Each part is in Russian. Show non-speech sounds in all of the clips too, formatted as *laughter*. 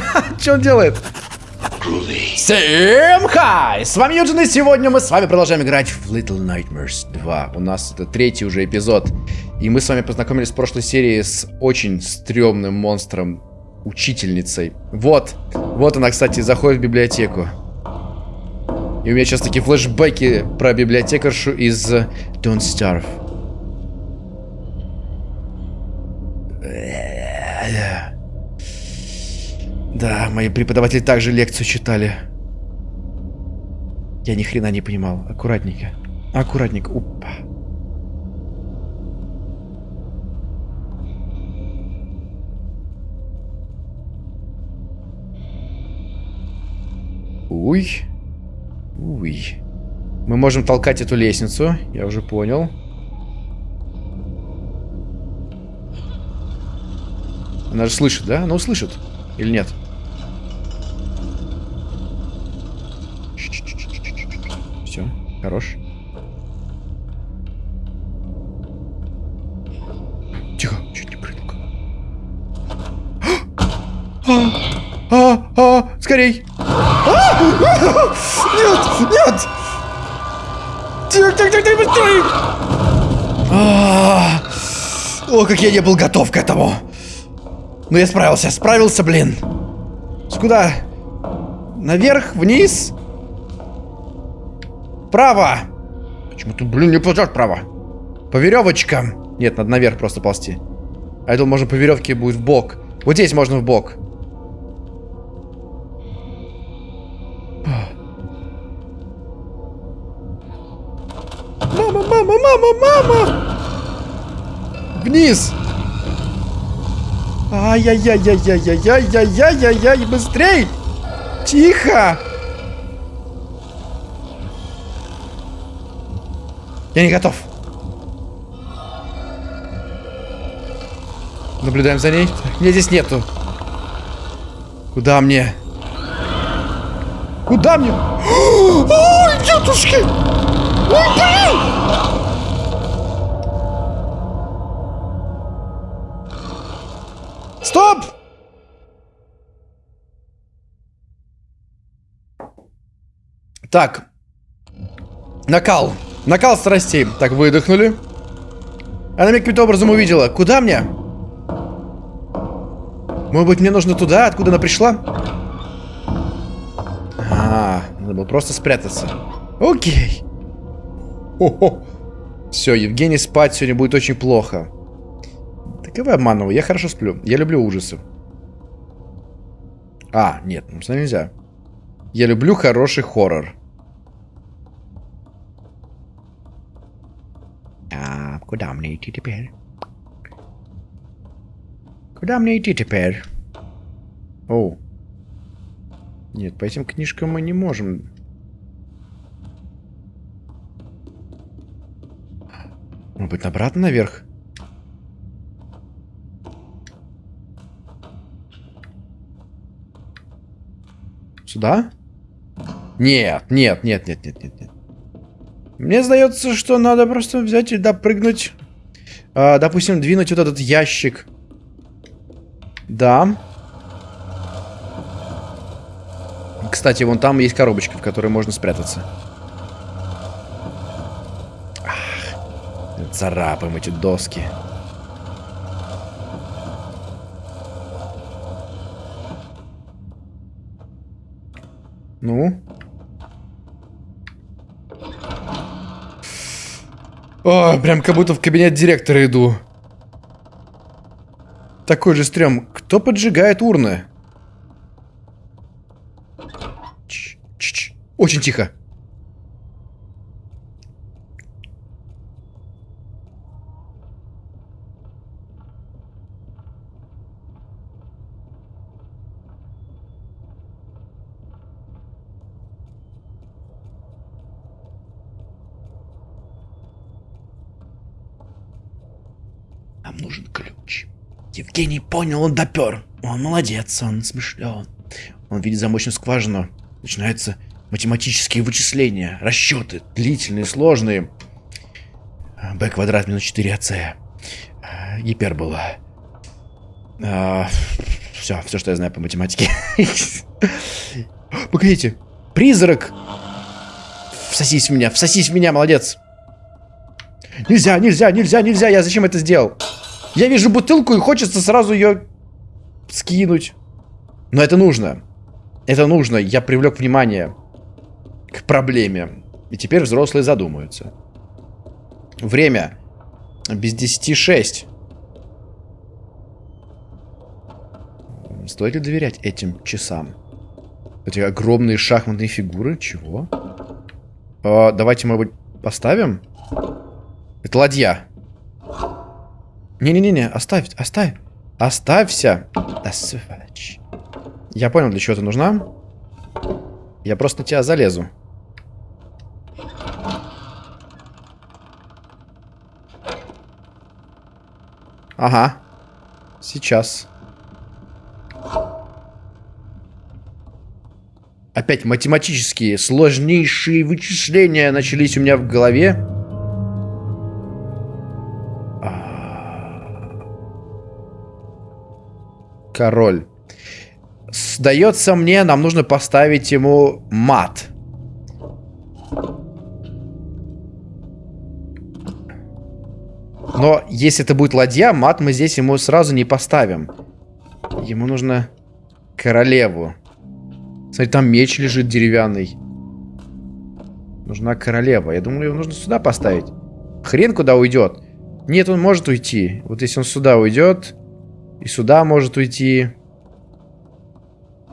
*laughs* Что он делает? Всем хай! С вами Юджин, и сегодня мы с вами продолжаем играть в Little Nightmares 2. У нас это третий уже эпизод. И мы с вами познакомились в прошлой серии с очень стрёмным монстром, учительницей. Вот, вот она, кстати, заходит в библиотеку. И у меня сейчас такие флешбеки про библиотекаршу из Don't Starve. Да, мои преподаватели также лекцию читали. Я ни хрена не понимал. Аккуратненько. Аккуратненько. Упа. Уй. Уй. Мы можем толкать эту лестницу, я уже понял. Она же слышит, да? Она услышит. Или нет? Все, хорош. Тихо, чуть не прыгнул. А, а, а, скорей! А! Нет, нет! Тихо, тихо, тихо, тихо, быстрее! А, о, как я не был готов к этому! Ну я справился, справился, блин. Куда? Наверх, вниз? Право! Почему тут, блин, не платят право? По веревочкам. Нет, надо наверх просто ползти. А я думал, можно по веревке будет в бок. Вот здесь можно в бок. Мама, мама, мама, мама! Вниз! Ай-яй-яй-яй-яй-яй-яй-яй-яй-яй, быстрей! Тихо! Я не готов. Наблюдаем за ней. Меня здесь нету. Куда мне? Куда мне? *gasps* Ой, тетушки! Ой, блин! Стоп! Так. Накал. Накал страстей. Так, выдохнули. Она меня каким-то образом увидела. Куда мне? Может быть, мне нужно туда, откуда она пришла? А, надо было просто спрятаться. Окей. О-хо. Все, Евгений спать сегодня будет очень плохо. Так и вы обманываю, я хорошо сплю. Я люблю ужасы. А, нет, ну нельзя. Я люблю хороший хоррор. Куда мне идти теперь? Куда мне идти теперь? О. Нет, по этим книжкам мы не можем. Может быть, обратно наверх? Сюда? Нет, нет, нет, нет, нет, нет, нет. Мне сдается, что надо просто взять и допрыгнуть. А, допустим, двинуть вот этот ящик. Да. Кстати, вон там есть коробочка, в которой можно спрятаться. Ах, царапаем эти доски. Ну? О, прям как будто в кабинет директора иду. Такой же стрём. Кто поджигает урны? Ч -ч -ч. Очень тихо. Нам нужен ключ. Евгений понял, он допер. Он молодец, он смышлен. Он видит замочную скважину. Начинаются математические вычисления, расчеты, длительные, сложные. b квадрат минус 4ac. Гипербола. А, Все, все, что я знаю по математике. *laughs* Погодите. Призрак! Всосись в меня, всосись в меня, молодец. Нельзя, нельзя, нельзя, нельзя. Я зачем это сделал? Я вижу бутылку и хочется сразу ее скинуть. Но это нужно. Это нужно. Я привлек внимание к проблеме. И теперь взрослые задумаются. Время. Без 10 6. Стоит ли доверять этим часам? Эти огромные шахматные фигуры? Чего? А, давайте, быть, поставим? Это ладья. Не-не-не, оставь, оставь. Оставься. Я понял, для чего ты нужна. Я просто на тебя залезу. Ага. Сейчас. Опять математические сложнейшие вычисления начались у меня в голове. Король. Сдается мне, нам нужно поставить ему мат. Но если это будет ладья, мат мы здесь ему сразу не поставим. Ему нужно королеву. Смотри, там меч лежит деревянный. Нужна королева. Я думаю, его нужно сюда поставить. Хрен куда уйдет. Нет, он может уйти. Вот если он сюда уйдет, и сюда может уйти.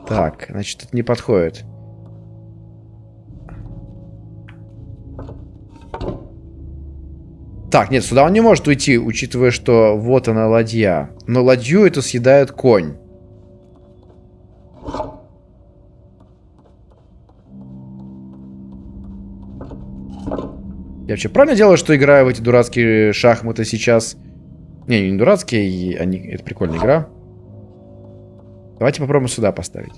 Так, значит, это не подходит. Так, нет, сюда он не может уйти, учитывая, что вот она ладья. Но ладью это съедает конь. Я вообще правильно делаю, что играю в эти дурацкие шахматы сейчас? Не, не дурацкие, они... это прикольная игра. Давайте попробуем сюда поставить.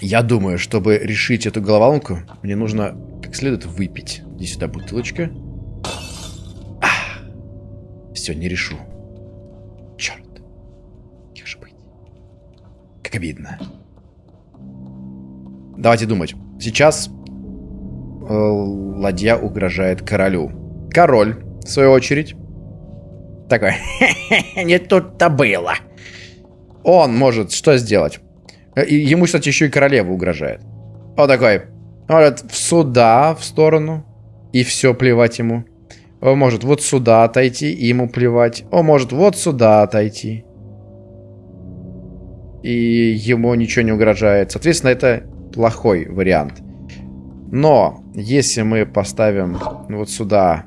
Я думаю, чтобы решить эту головоломку, мне нужно как следует выпить. Иди сюда бутылочка. Все, не решу. Черт. Как же быть? Как обидно. Давайте думать. Сейчас ладья угрожает королю. Король, в свою очередь, такой, *laughs* не тут-то было. Он может что сделать? Э, ему, кстати, еще и королева угрожает. Он такой, может, сюда, в сторону, и все, плевать ему. Он может вот сюда отойти, и ему плевать. Он может вот сюда отойти. И ему ничего не угрожает. Соответственно, это плохой вариант. Но, если мы поставим вот сюда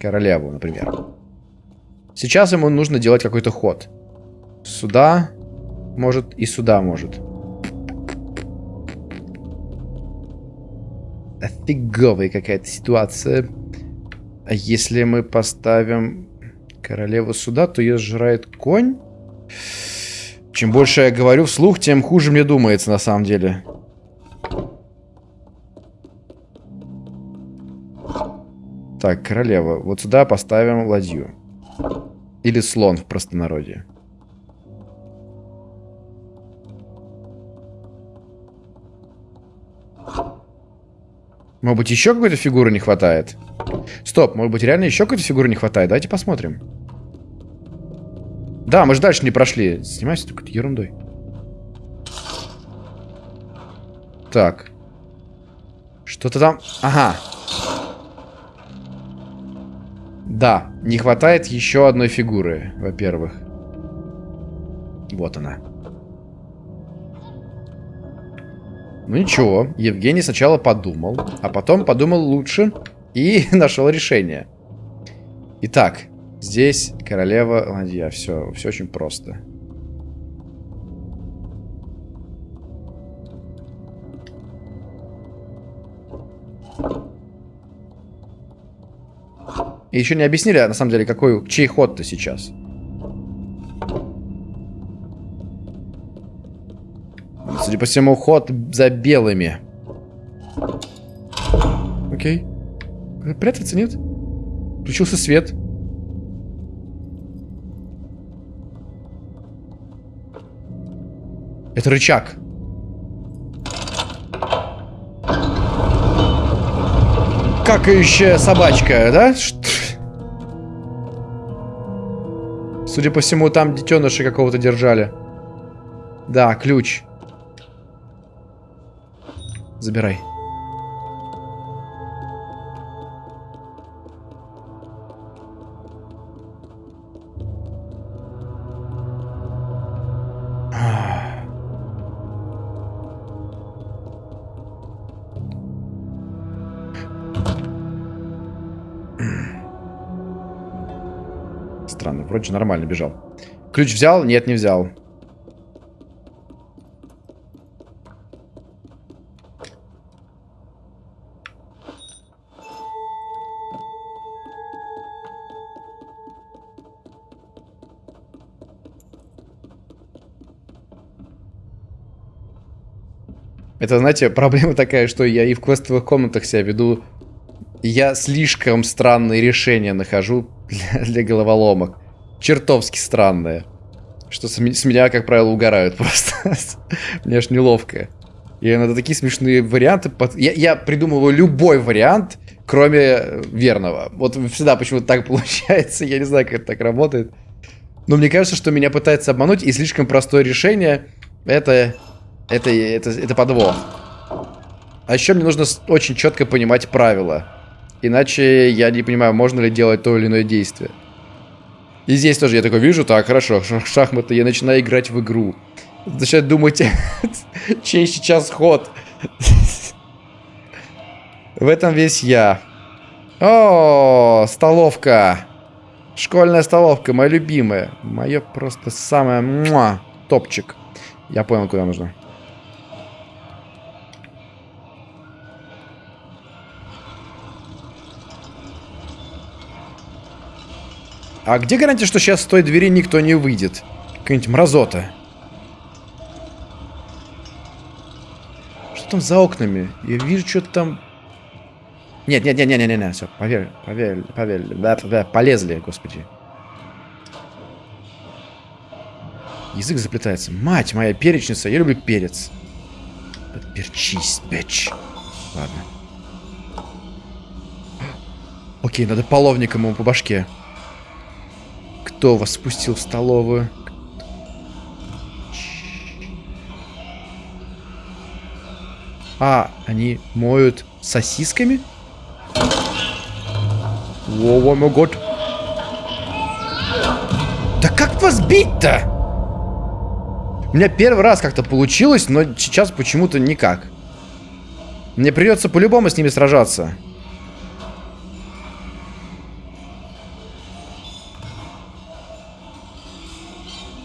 королеву, например. Сейчас ему нужно делать какой-то ход. Сюда может и сюда может. Офиговая какая-то ситуация. А если мы поставим королеву сюда, то ее сжирает конь? Чем больше я говорю вслух, тем хуже мне думается на самом деле. Так, королева. Вот сюда поставим ладью. Или слон в простонародье. Может быть, еще какой-то фигуры не хватает? Стоп, может быть, реально еще какой-то фигуры не хватает? Давайте посмотрим. Да, мы же дальше не прошли. Снимайся только ерундой. Так. Что-то там... Ага. Да, не хватает еще одной фигуры, во-первых. Вот она. Ну ничего, Евгений сначала подумал, а потом подумал лучше и *laughs* нашел решение. Итак, Здесь королева ладья. Все, все очень просто. И еще не объяснили, а на самом деле, какой, чей ход ты сейчас. Судя по всему, ход за белыми. Окей. Э, прятаться нет? Включился свет. Это рычаг. Какающая собачка, да? Что? Судя по всему, там детеныша какого-то держали. Да, ключ. Забирай. Вроде нормально бежал. Ключ взял? Нет, не взял. Это, знаете, *laughs* проблема такая, что я и в квестовых комнатах себя веду. Я слишком странные решения нахожу *laughs* для, для головоломок. Чертовски странные. Что с, меня, как правило, угорают *laughs* просто. Мне аж неловко. Я иногда такие смешные варианты... Под... Я, я придумываю любой вариант, кроме верного. Вот всегда почему-то так *laughs* получается. Я не знаю, как это так работает. Но мне кажется, что меня пытаются обмануть, и слишком простое решение это это, это, это подвох. А еще мне нужно очень четко понимать правила. Иначе я не понимаю, можно ли делать то или иное действие. И здесь тоже я такой вижу, так, хорошо, шахматы, я начинаю играть в игру. Начинаю думать, *laughs* чей сейчас ход. В этом весь я. О, столовка. Школьная столовка, моя любимая. Мое просто самое муа, топчик. Я понял, куда нужно. А где гарантия, что сейчас с той двери никто не выйдет? Какая-нибудь мразота. Что там за окнами? Я вижу, что-то там... Нет, нет, нет, нет, нет, нет, все, поверь, поверь, поверь, да, да, полезли, господи. Язык заплетается. Мать моя перечница, я люблю перец. Перчись, бич. Ладно. Окей, надо половником ему по башке. Кто вас спустил в столовую? А, они моют сосисками? О, мой год. Да как вас бить-то? У меня первый раз как-то получилось, но сейчас почему-то никак. Мне придется по-любому с ними сражаться.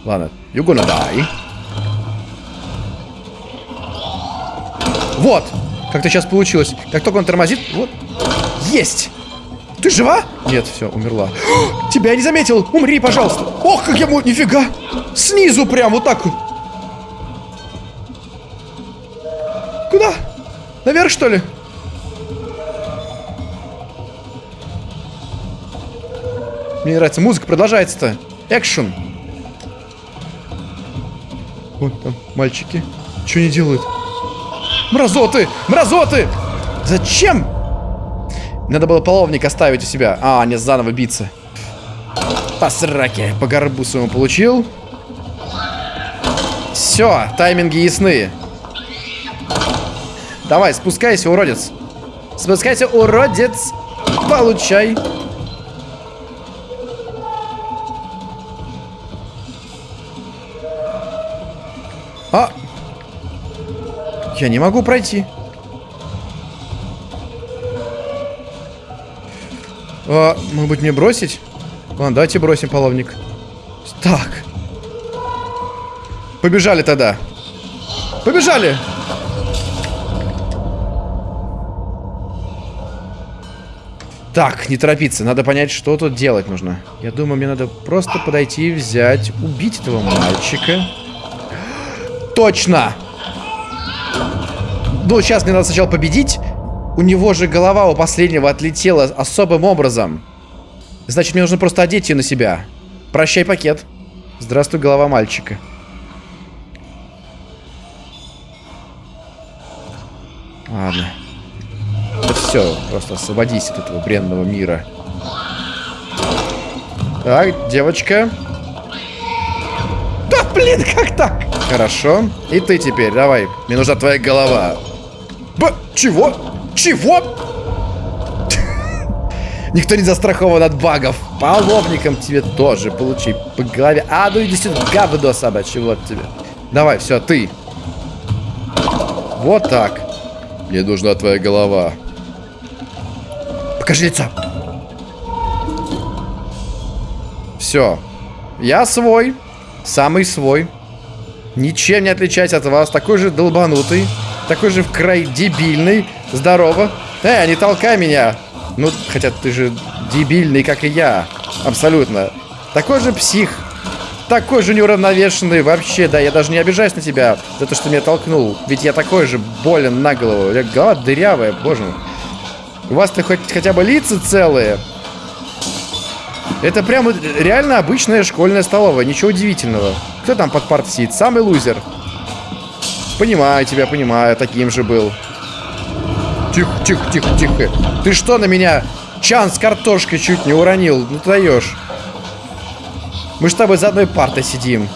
Ладно, you're gonna die. Вот! Как-то сейчас получилось. Как только он тормозит... Вот. Есть! Ты жива? Нет, все, умерла. *gasps* Тебя я не заметил! Умри, пожалуйста! Ох, как я мог... Нифига! Снизу прям, вот так. Куда? Наверх, что ли? Мне нравится, музыка продолжается-то. Экшен. Вон там мальчики. Что они делают? Мразоты! Мразоты! Зачем? Надо было половник оставить у себя. А, не заново биться. По. По горбу своему получил. Все, тайминги ясны. Давай, спускайся, уродец. Спускайся, уродец. Получай. Я не могу пройти. А, может быть мне бросить? Ладно, давайте бросим половник. Так. Побежали тогда. Побежали! Так, не торопиться. Надо понять, что тут делать нужно. Я думаю, мне надо просто подойти и взять, убить этого мальчика. Точно! Ну, сейчас мне надо сначала победить. У него же голова у последнего отлетела особым образом. Значит, мне нужно просто одеть ее на себя. Прощай, пакет. Здравствуй, голова мальчика. Ладно. Да все, просто освободись от этого бренного мира. Так, девочка. Да блин, как так? Хорошо. И ты теперь, давай. Мне нужна твоя голова. Б... Чего? Чего? Никто не застрахован от багов. По лобникам тебе тоже получи по голове. А, ну иди сюда, говно собачье, вот тебе. Давай, все, ты. Вот так. Мне нужна твоя голова. Покажи лицо. Все. Я свой. Самый свой. Ничем не отличаюсь от вас. Такой же долбанутый. Такой же в край дебильный. Здорово. Эй, не толкай меня. Ну, хотя ты же дебильный, как и я. Абсолютно. Такой же псих. Такой же неуравновешенный. Вообще, да, я даже не обижаюсь на тебя за то, что меня толкнул. Ведь я такой же болен на голову. Я голова дырявая, боже мой. У вас-то хоть хотя бы лица целые. Это прямо реально обычная школьная столовая. Ничего удивительного. Кто там под партой сидит? Самый лузер. Понимаю тебя, понимаю. Таким же был. Тихо, тихо, тихо, тихо. Ты что на меня чан с картошкой чуть не уронил? Ну ты даешь. Мы с тобой за одной партой сидим.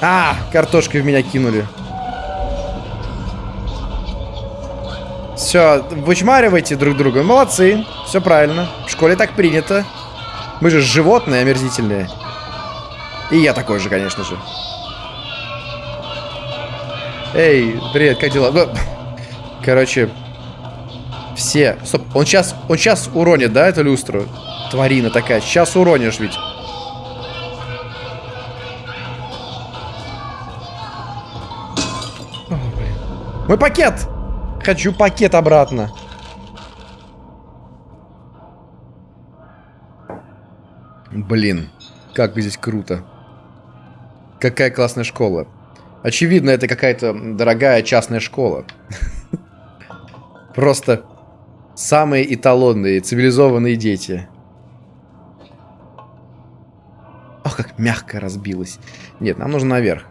А, картошкой в меня кинули. Все, вычмаривайте друг друга. Молодцы. Все правильно. В школе так принято. Мы же животные омерзительные. И я такой же, конечно же. Эй, привет, как дела? Ну, короче, все. Стоп, он сейчас, он сейчас уронит, да, эту люстру? Тварина такая. Сейчас уронишь ведь. Мой пакет! Хочу пакет обратно. Блин, как здесь круто. Какая классная школа. Очевидно, это какая-то дорогая частная школа. Просто самые эталонные, цивилизованные дети. Ох, как мягко разбилось. Нет, нам нужно наверх.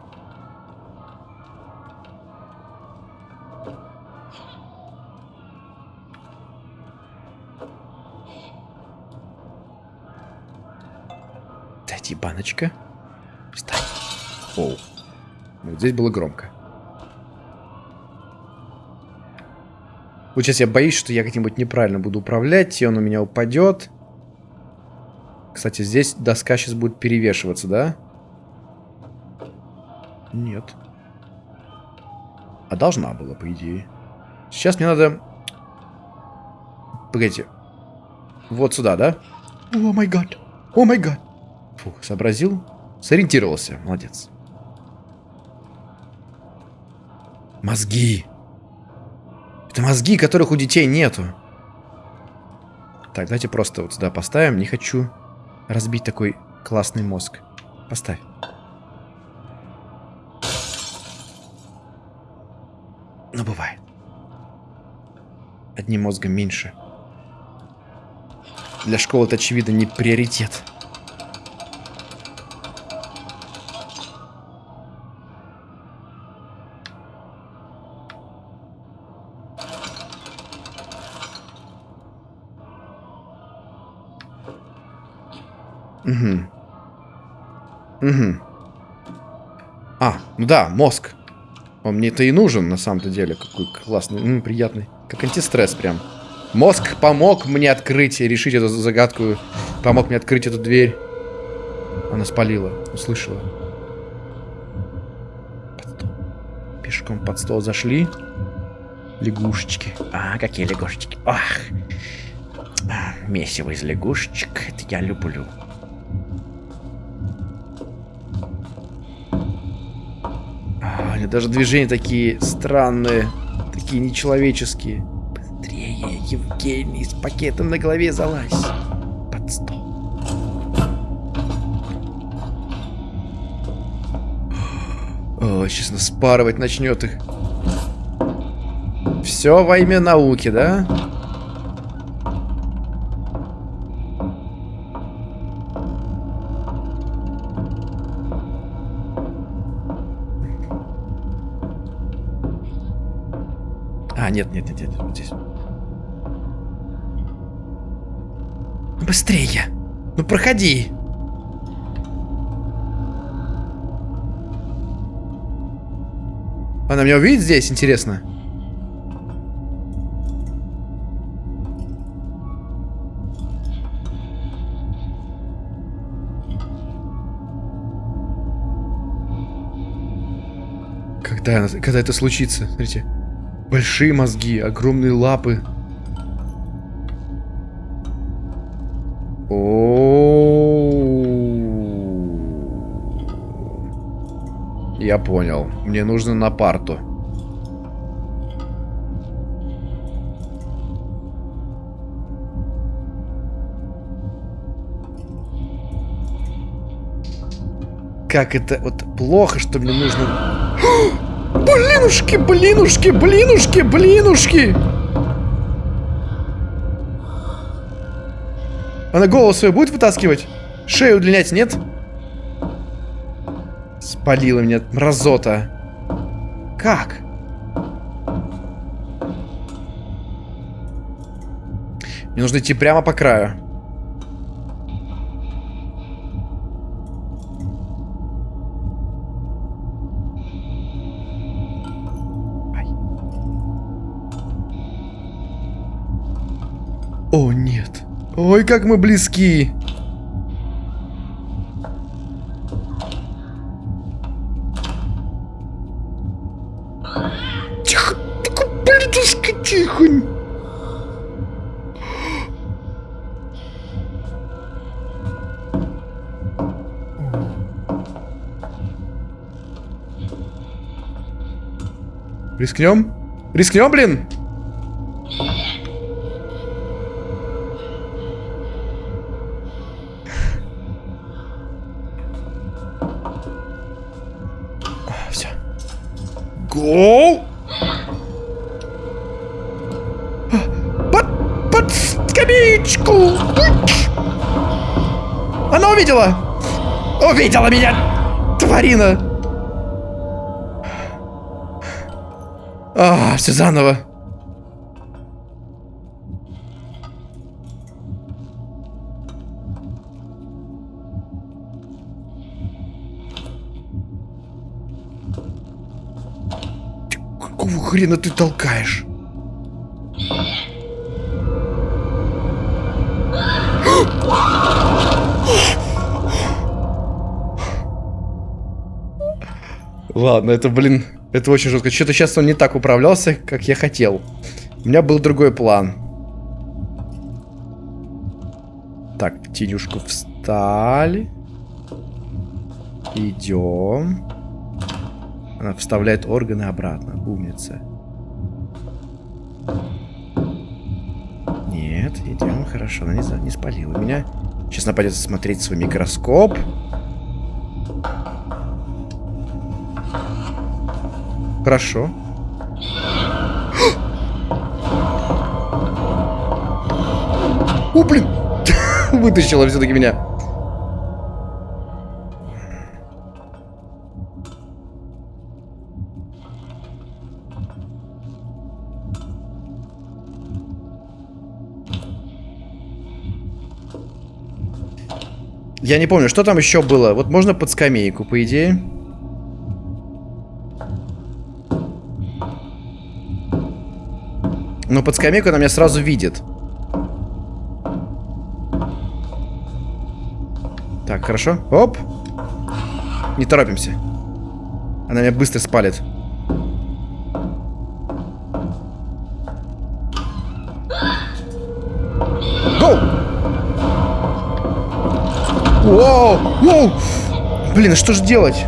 Дайте баночка. Встань. Оу. Вот здесь было громко. Вот сейчас я боюсь, что я как-нибудь неправильно буду управлять, и он у меня упадет. Кстати, здесь доска сейчас будет перевешиваться, да? Нет. А должна была, по идее. Сейчас мне надо... Погодите. Вот сюда, да? О май гад. О май гад. Фух, сообразил. Сориентировался. Молодец. Мозги. Это мозги, которых у детей нету. Так, давайте просто вот сюда поставим. Не хочу разбить такой классный мозг. Поставь. Ну, бывает. Одним мозгом меньше. Для школы это, очевидно, не приоритет. Угу. Угу. А, ну да, мозг. Он мне-то и нужен, на самом-то деле. Какой классный, м, приятный. Как антистресс прям. Мозг помог мне открыть решить эту загадку. Помог мне открыть эту дверь. Она спалила, услышала. Под стол. Пешком под стол зашли. Лягушечки. А, какие лягушечки. Ах. А, месиво из лягушечек. Это я люблю. Даже движения такие странные. Такие нечеловеческие. Быстрее, Евгений, с пакетом на голове залазь. Под стол. О, сейчас нас спарывать начнет их. Все во имя науки, да? Нет, нет, нет, нет, вот здесь. Быстрее! Ну проходи! Она меня увидит здесь, интересно? Когда, когда это случится? Смотрите. Большие мозги, огромные лапы. О, Я понял. Мне нужно на парту. Как это вот плохо, что мне нужно... *gasps* Блинушки, блинушки, блинушки, блинушки! Она голову свою будет вытаскивать? Шею удлинять, нет? Спалила меня, мразота. Как? Мне нужно идти прямо по краю. Ой, как мы близки. Тихо, блядушка, тихо. Рискнем? Рискнем, блин? Гоу! Под, под скамеечку! Она увидела! Увидела меня! Тварина! А, все заново. Хрена ты толкаешь? Ладно, это, блин, это очень жестко. Что-то сейчас он не так управлялся, как я хотел. У меня был другой план. Так, тенюшку встали. Идем. Она вставляет органы обратно. Умница. Нет, идем. Хорошо, она не, не спалила меня. Сейчас нападет смотреть свой микроскоп. Хорошо. *gasps* О, блин! *laughs* Вытащила все-таки меня. Я не помню, что там еще было. Вот можно под скамейку, по идее. Но под скамейку она меня сразу видит. Так, хорошо. Оп. Не торопимся. Она меня быстро спалит. Воу! Воу! Блин, а что же делать?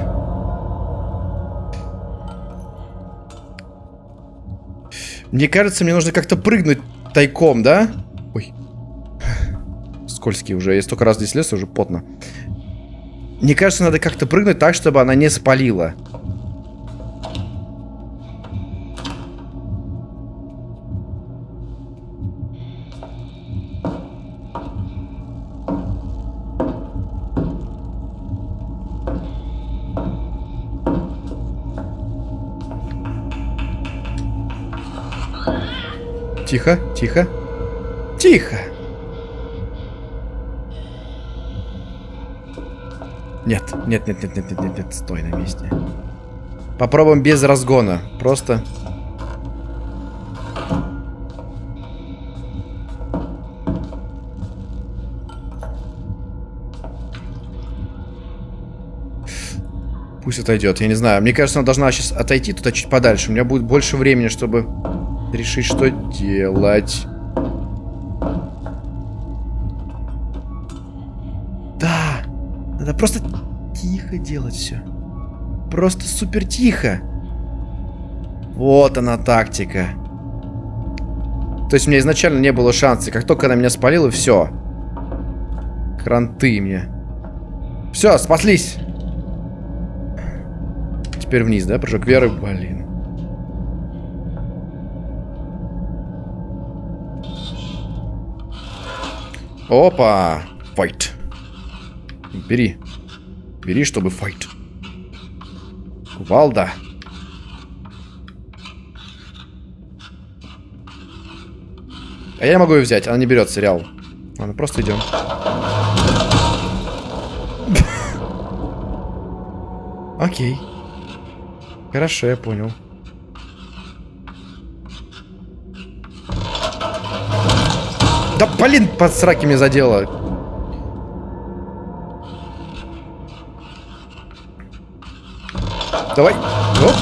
Мне кажется, мне нужно как-то прыгнуть тайком, да? Ой. Скользкий уже. Я столько раз здесь лез, уже потно. Мне кажется, надо как-то прыгнуть так, чтобы она не спалила. Тихо, тихо. Тихо. Нет, нет, нет, нет, нет, нет, нет, нет, стой на месте. Попробуем без разгона. Просто... Пусть отойдет, я не знаю. Мне кажется, она должна сейчас отойти туда чуть подальше. У меня будет больше времени, чтобы решить, что делать. Да, надо просто тихо делать все. Просто супер тихо. Вот она тактика. То есть у меня изначально не было шанса. Как только она меня спалила, все. Кранты мне. Все, спаслись. Теперь вниз, да? Прыжок веры, блин. Опа! Файт. Бери. Бери, чтобы файт. Кувалда. А я могу ее взять, она не берется, реал. Ладно, просто идем. *laughs* Окей. Хорошо, я понял. Да блин, под сраки меня задело. Давай. Оп.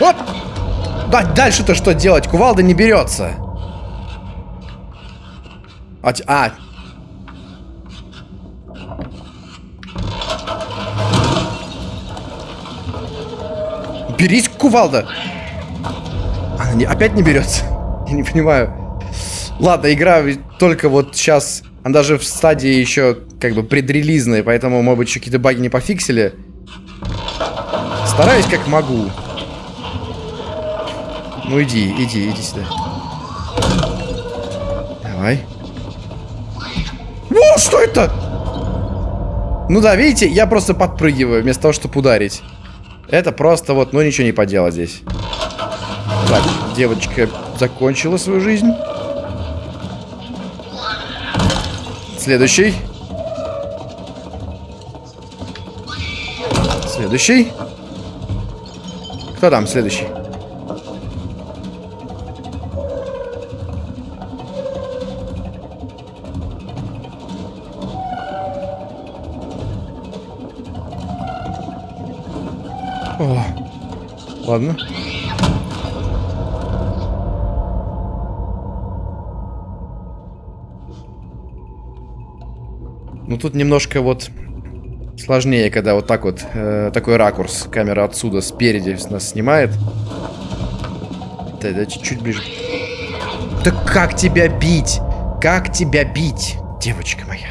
Оп. Да, дальше-то что делать? Кувалда не берется. А, а. Берись, кувалда. Она не, опять не берется. Не понимаю. Ладно, игра только вот сейчас она даже в стадии еще как бы предрелизная, поэтому, может быть, еще какие-то баги не пофиксили. Стараюсь как могу. Ну иди, иди, иди сюда. Давай. О, что это? Ну да, видите, я просто подпрыгиваю вместо того, чтобы ударить. Это просто вот, ну ничего не поделать здесь. Так, девочка закончила свою жизнь. Следующий. Следующий. Кто там следующий? О, ладно. Ну тут немножко вот сложнее, когда вот так вот, э, такой ракурс. Камера отсюда, спереди нас снимает. Да, да, чуть-чуть ближе. Да как тебя бить? Как тебя бить, девочка моя?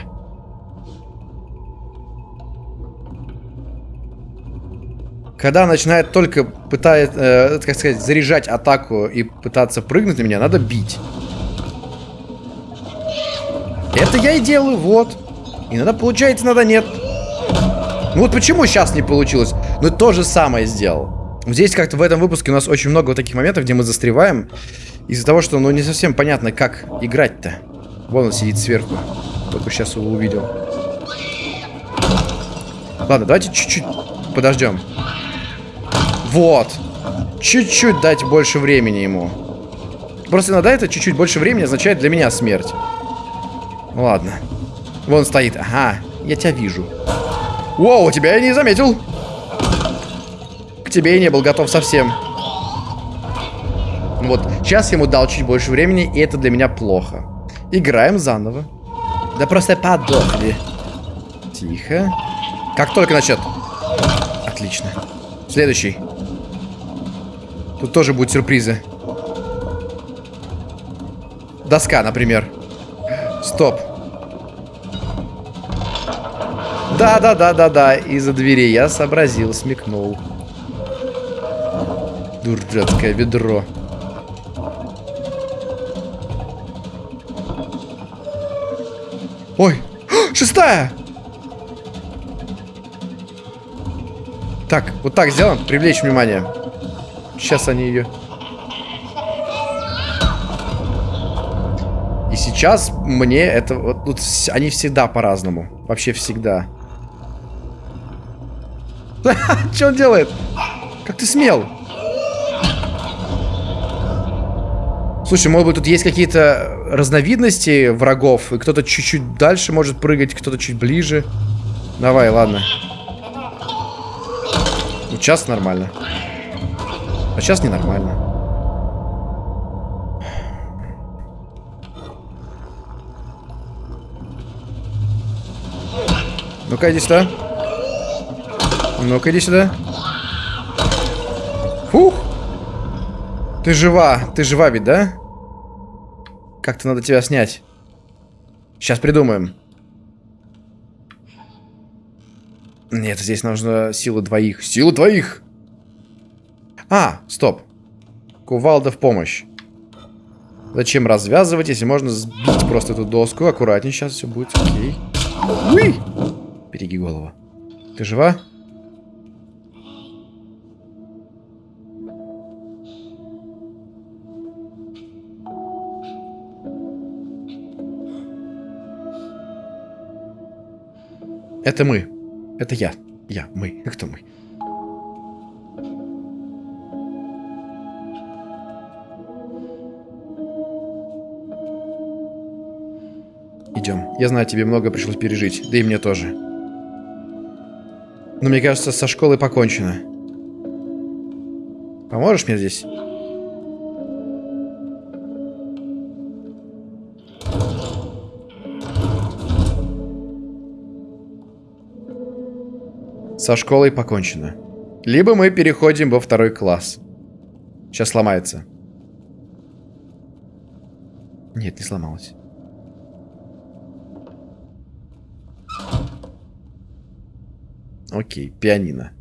Когда начинает только пытает, э, как сказать, заряжать атаку и пытаться прыгнуть на меня, надо бить. Это я и делаю, вот. Иногда получается, иногда нет. Ну вот почему сейчас не получилось? Ну то же самое сделал. Здесь как-то в этом выпуске у нас очень много вот таких моментов, где мы застреваем. Из-за того, что ну не совсем понятно, как играть-то. Вон он сидит сверху. Только сейчас его увидел. Ладно, давайте чуть-чуть подождем. Вот. Чуть-чуть дать больше времени ему. Просто иногда это чуть-чуть больше времени означает для меня смерть. Ладно. Вон стоит. Ага, я тебя вижу. Воу, тебя я не заметил. К тебе я не был готов совсем. Вот, сейчас ему дал чуть больше времени, и это для меня плохо. Играем заново. Да просто подохли. Тихо. Как только начнет. Отлично. Следующий. Тут тоже будут сюрпризы. Доска, например. Стоп. Да-да-да-да-да, из-за двери я сообразил, смекнул. Дурацкое ведро. Ой, а, шестая! Так, вот так сделаем, привлечь внимание. Сейчас они ее... И сейчас мне это... Вот, вот они всегда по-разному. Вообще всегда. *laughs* Что он делает? Как ты смел? Слушай, может быть, тут есть какие-то разновидности врагов, и кто-то чуть-чуть дальше может прыгать, кто-то чуть ближе. Давай, ладно. Ну, сейчас нормально. А сейчас ненормально. Ну-ка, иди сюда. Ну-ка, иди сюда. Фух. Ты жива. Ты жива ведь, да? Как-то надо тебя снять. Сейчас придумаем. Нет, здесь нужно силу двоих. Силу двоих! А, стоп. Кувалда в помощь. Зачем развязывать, если можно сбить просто эту доску? Аккуратнее, сейчас все будет окей. Уи! Береги голову. Ты жива? Это мы. Это я. Я. Мы. Кто мы? Идем. Я знаю, тебе много пришлось пережить. Да и мне тоже. Но мне кажется, со школой покончено. Поможешь мне здесь? Со школой покончено. Либо мы переходим во второй класс. Сейчас сломается. Нет, не сломалось. Окей, пианино.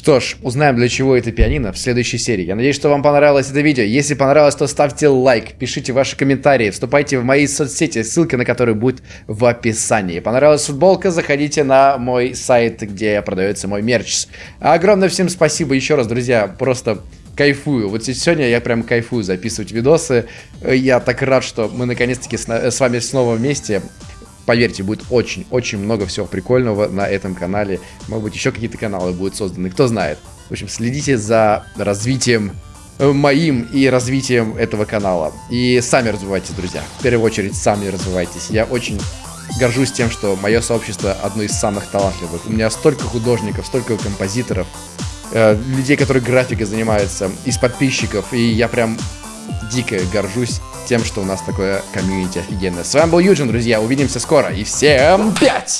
Что ж, узнаем для чего это пианино в следующей серии. Я надеюсь, что вам понравилось это видео. Если понравилось, то ставьте лайк, пишите ваши комментарии, вступайте в мои соцсети, ссылка на которые будет в описании. Понравилась футболка, заходите на мой сайт, где продается мой мерч. Огромное всем спасибо еще раз, друзья, просто кайфую. Вот сегодня я прям кайфую записывать видосы. Я так рад, что мы наконец-таки с вами снова вместе. Поверьте, будет очень-очень много всего прикольного на этом канале. Может быть, еще какие-то каналы будут созданы, кто знает. В общем, следите за развитием э, моим и развитием этого канала. И сами развивайтесь, друзья. В первую очередь, сами развивайтесь. Я очень горжусь тем, что мое сообщество одно из самых талантливых. У меня столько художников, столько композиторов, э, людей, которые графикой занимаются, из подписчиков. И я прям дико горжусь тем, что у нас такое комьюнити офигенное. С вами был Юджин, друзья. Увидимся скоро. И всем пять!